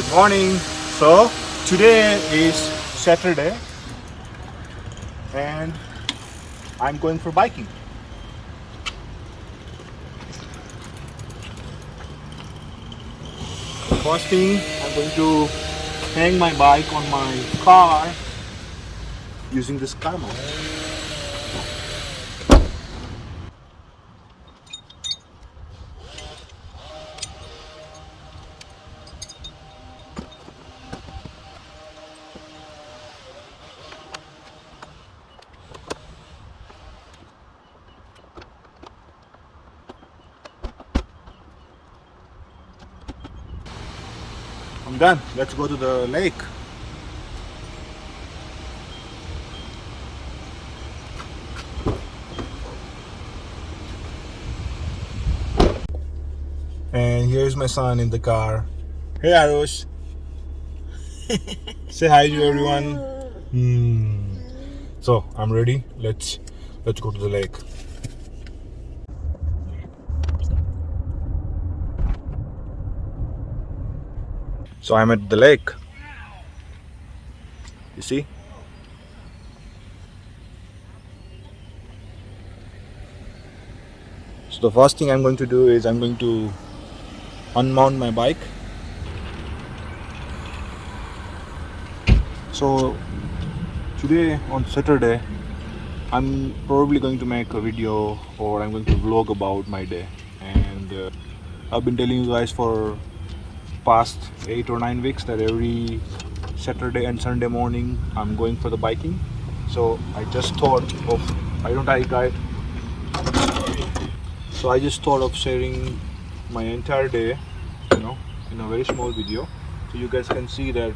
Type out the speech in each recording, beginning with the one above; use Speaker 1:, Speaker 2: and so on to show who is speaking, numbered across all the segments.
Speaker 1: Good morning. So today is Saturday and I'm going for biking. First thing I'm going to hang my bike on my car using this car mount. Done. Let's go to the lake. And here's my son in the car. Hey Arush. Say hi to everyone. Hmm. So I'm ready. Let's let's go to the lake. So I'm at the lake. You see? So the first thing I'm going to do is I'm going to unmount my bike. So today on Saturday I'm probably going to make a video or I'm going to vlog about my day and uh, I've been telling you guys for past eight or nine weeks that every Saturday and Sunday morning I'm going for the biking. So I just thought of I don't I guide? So I just thought of sharing my entire day you know in a very small video. So you guys can see that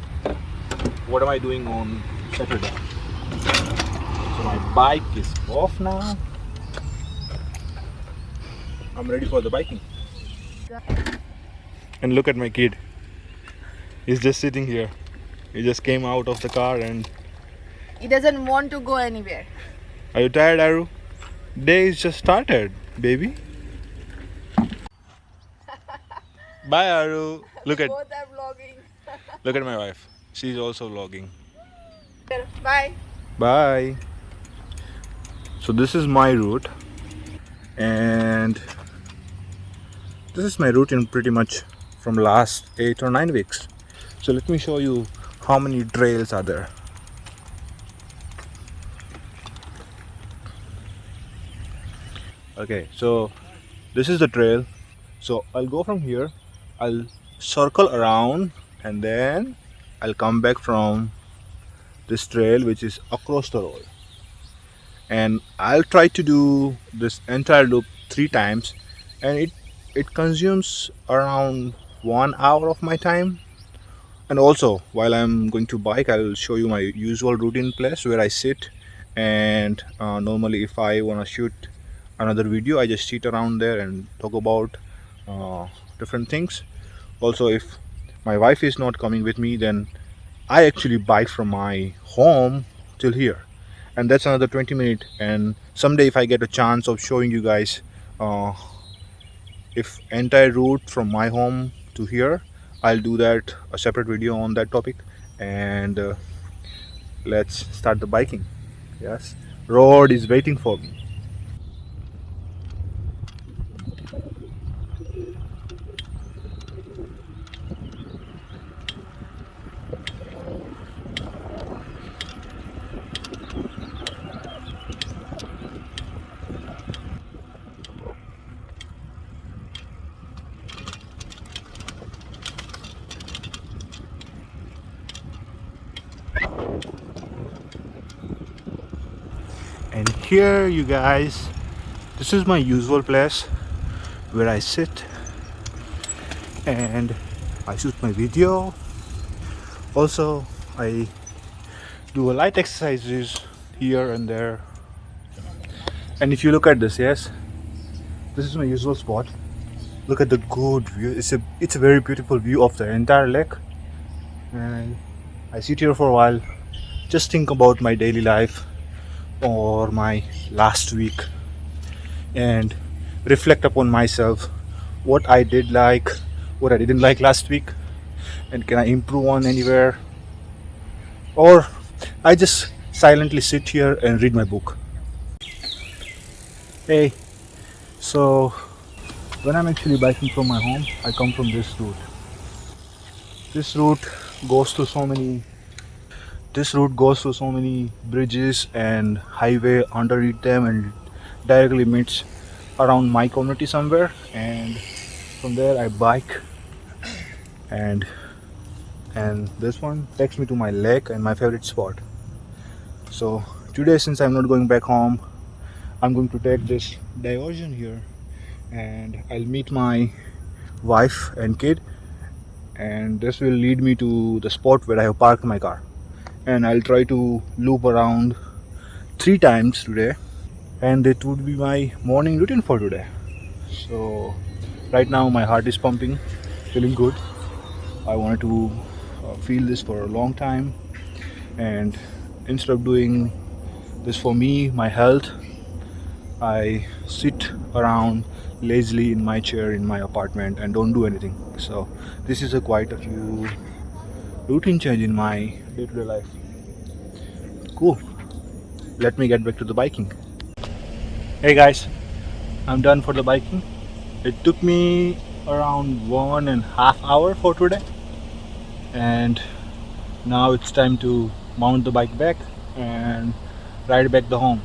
Speaker 1: what am I doing on Saturday. So my bike is off now. I'm ready for the biking and look at my kid. He's just sitting here. He just came out of the car and
Speaker 2: He doesn't want to go anywhere.
Speaker 1: are you tired aru? Day is just started baby. Bye aru. Look at
Speaker 2: Both are vlogging.
Speaker 1: look at my wife. She's also vlogging.
Speaker 2: Bye.
Speaker 1: bye. So this is my route and this is my route in pretty much from last eight or nine weeks. So let me show you how many trails are there. Okay so this is the trail. So I'll go from here. I'll circle around and then I'll come back from this trail which is across the road. And I'll try to do this entire loop three times and it it consumes around one hour of my time. And also while I'm going to bike I'll show you my usual routine place where I sit. And uh, normally if I want to shoot another video I just sit around there and talk about uh, different things. Also if my wife is not coming with me then I actually bike from my home till here. And that's another 20 minute. And someday if I get a chance of showing you guys uh, if entire route from my home to here I'll do that a separate video on that topic. And uh, let's start the biking. Yes. Road is waiting for me and here you guys. This is my usual place where I sit and I shoot my video. Also I do a light exercises here and there. And if you look at this yes this is my usual spot. Look at the good view. It's a it's a very beautiful view of the entire lake. And I sit here for a while. Just think about my daily life or my last week and reflect upon myself what I did like what I didn't like last week and can I improve on anywhere or I just silently sit here and read my book. Hey, so when I'm actually biking from my home, I come from this route. This route goes to so many this route goes through so many bridges and highway underneath them and directly meets around my community somewhere. And from there I bike. And and this one takes me to my lake and my favorite spot. So today since I'm not going back home I'm going to take this diversion here. And I'll meet my wife and kid. And this will lead me to the spot where I have parked my car and I'll try to loop around three times today. And it would be my morning routine for today. So right now my heart is pumping feeling good. I wanted to uh, feel this for a long time. And instead of doing this for me my health I sit around lazily in my chair in my apartment and don't do anything. So this is a quite a few routine change in my day-to-day -day life. Cool. Let me get back to the biking. Hey guys. I'm done for the biking. It took me around one and a half hour for today. And now it's time to mount the bike back and ride back the home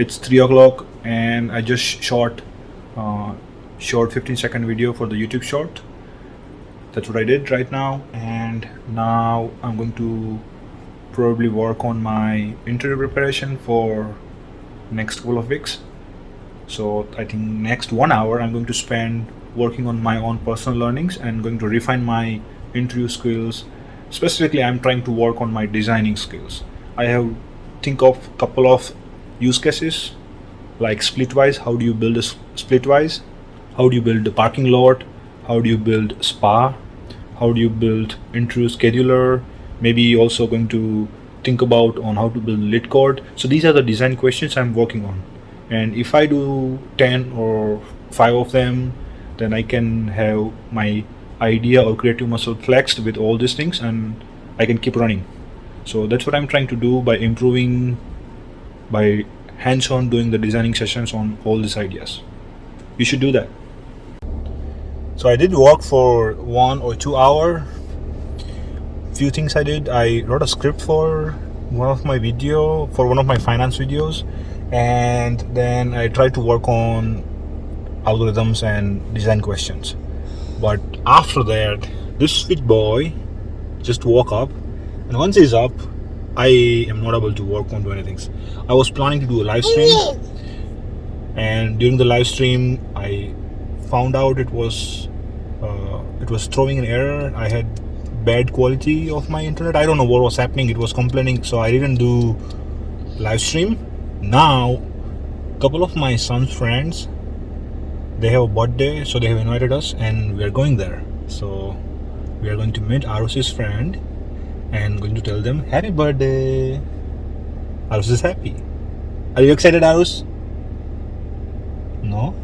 Speaker 1: it's 3 o'clock and I just shot uh, short 15 second video for the YouTube short. That's what I did right now. And now I'm going to probably work on my interview preparation for next couple of weeks. So I think next one hour I'm going to spend working on my own personal learnings and going to refine my interview skills. Specifically I'm trying to work on my designing skills. I have think of couple of use cases like splitwise how do you build a splitwise? How do you build a parking lot? How do you build spa? How do you build interview scheduler? Maybe also going to think about on how to build LeetCode so these are the design questions i'm working on. And if i do 10 or 5 of them then i can have my idea or creative muscle flexed with all these things and i can keep running. So that's what i'm trying to do by improving by hands-on doing the designing sessions on all these ideas. You should do that. So I did work for one or two hour. Few things I did I wrote a script for one of my video for one of my finance videos and then I tried to work on algorithms and design questions. But after that this sweet boy just woke up and once he's up I am not able to work on doing anything. I was planning to do a live stream and during the live stream I found out it was uh, it was throwing an error. I had bad quality of my internet. I don't know what was happening. It was complaining so I didn't do live stream. Now couple of my son's friends they have a birthday so they have invited us and we are going there. So we are going to meet Arus's friend and going to tell them happy birthday. Arus is happy. Are you excited Arus? No?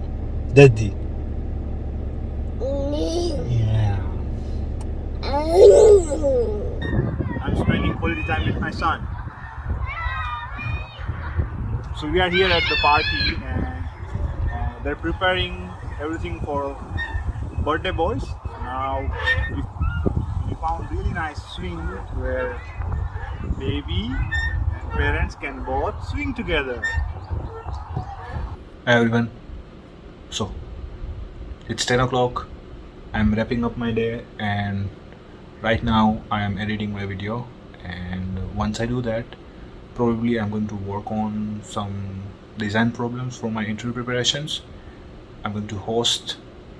Speaker 1: Daddy yeah. I'm spending quality time with my son. So we are here at the party and uh, they're preparing everything for birthday boys. Now found really nice swing where baby and parents can both swing together. Hi everyone. So it's 10 o'clock. I'm wrapping up my day and right now I am editing my video and once I do that probably I'm going to work on some design problems for my interview preparations. I'm going to host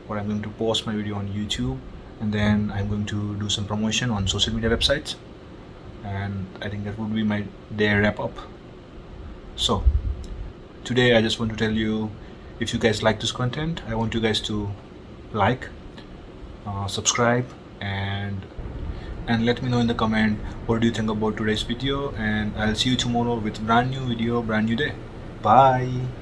Speaker 1: or I'm going to post my video on YouTube and then I'm going to do some promotion on social media websites. And I think that would be my day wrap up. So today I just want to tell you if you guys like this content I want you guys to like uh, subscribe and and let me know in the comment what do you think about today's video. And I'll see you tomorrow with brand new video brand new day. Bye